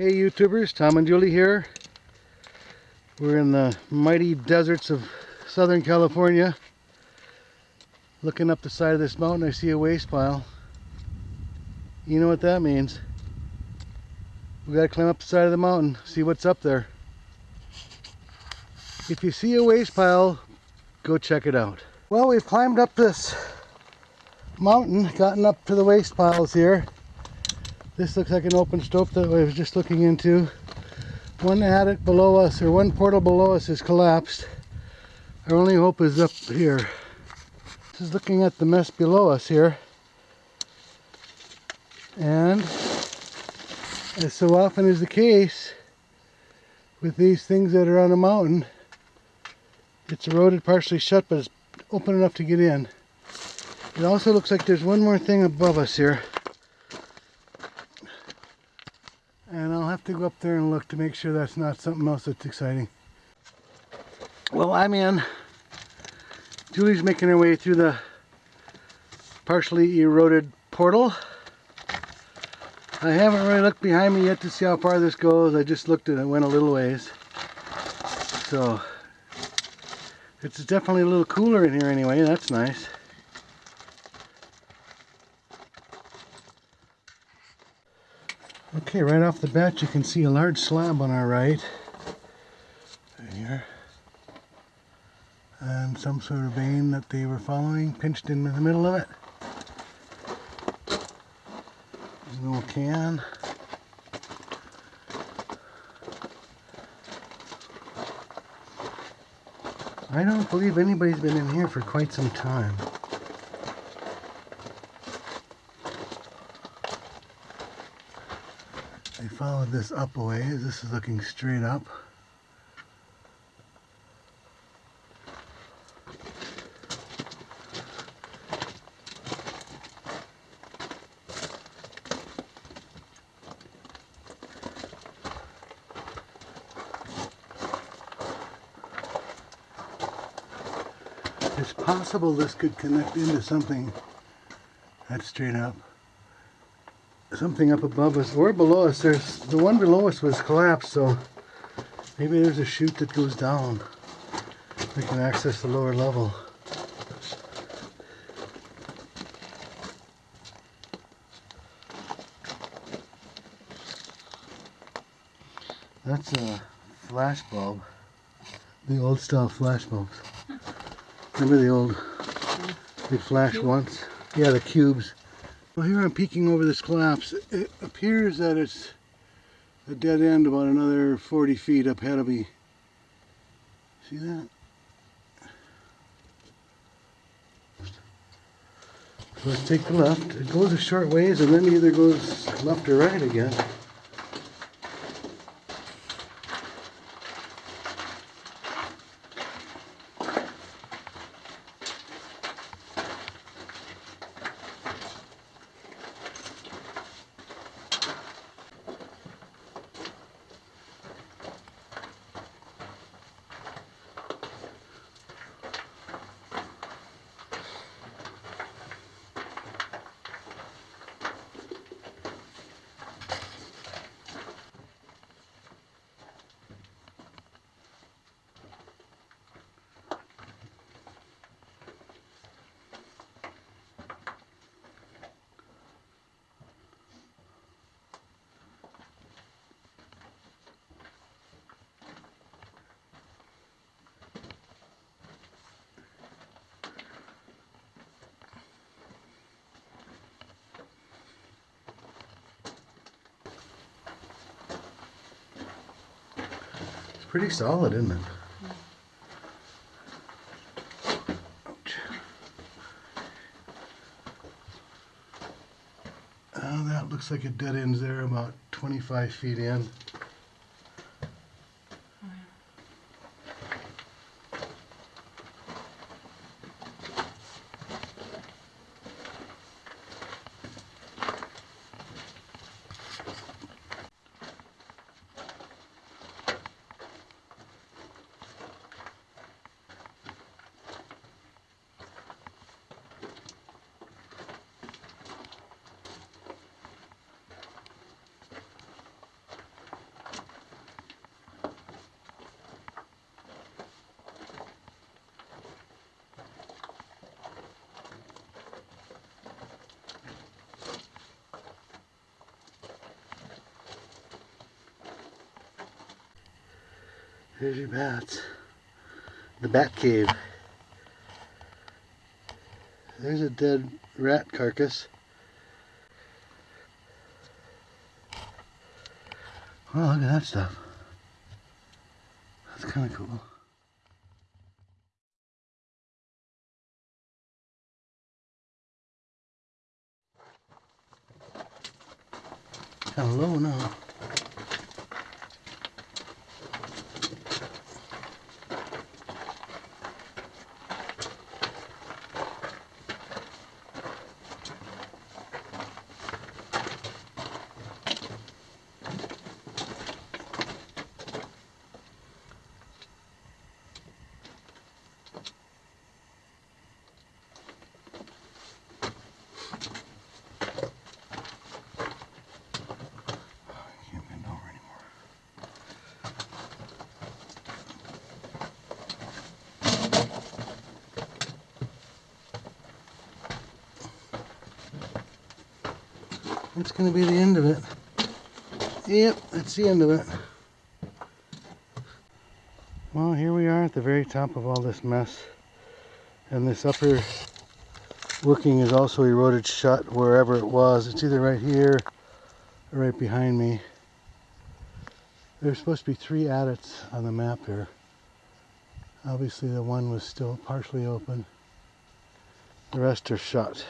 Hey YouTubers, Tom and Julie here. We're in the mighty deserts of Southern California. Looking up the side of this mountain I see a waste pile. You know what that means. We gotta climb up the side of the mountain, see what's up there. If you see a waste pile, go check it out. Well, we've climbed up this mountain, gotten up to the waste piles here. This looks like an open stope that I was just looking into. One adit below us, or one portal below us has collapsed. Our only hope is up here. This is looking at the mess below us here. And, as so often is the case, with these things that are on a mountain, it's eroded partially shut, but it's open enough to get in. It also looks like there's one more thing above us here. And I'll have to go up there and look to make sure that's not something else that's exciting. Well, I'm in. Julie's making her way through the partially eroded portal. I haven't really looked behind me yet to see how far this goes. I just looked and it, went a little ways. So, it's definitely a little cooler in here anyway, that's nice. Okay, right off the bat you can see a large slab on our right. Right here. And some sort of vein that they were following, pinched in the middle of it. There's no can. I don't believe anybody's been in here for quite some time. I followed this up a ways. This is looking straight up. It's possible this could connect into something that's straight up something up above us or below us. There's the one below us was collapsed, so maybe there's a chute that goes down. We can access the lower level. That's a flash bulb. The old style flash bulbs. Remember the old, they flashed once? Yeah, the cubes. Well, here I'm peeking over this collapse. It appears that it's a dead end about another 40 feet up ahead of me. See that? Let's take the left. It goes a short ways and then either goes left or right again. Pretty solid, isn't it? Uh, that looks like it dead ends there about 25 feet in. Here's your bats. The bat cave. There's a dead rat carcass. Oh, look at that stuff. That's kind of cool. Hello now. That's gonna be the end of it. Yep, that's the end of it. Well, here we are at the very top of all this mess. And this upper working is also eroded shut wherever it was. It's either right here or right behind me. There's supposed to be three adits on the map here. Obviously the one was still partially open. The rest are shut.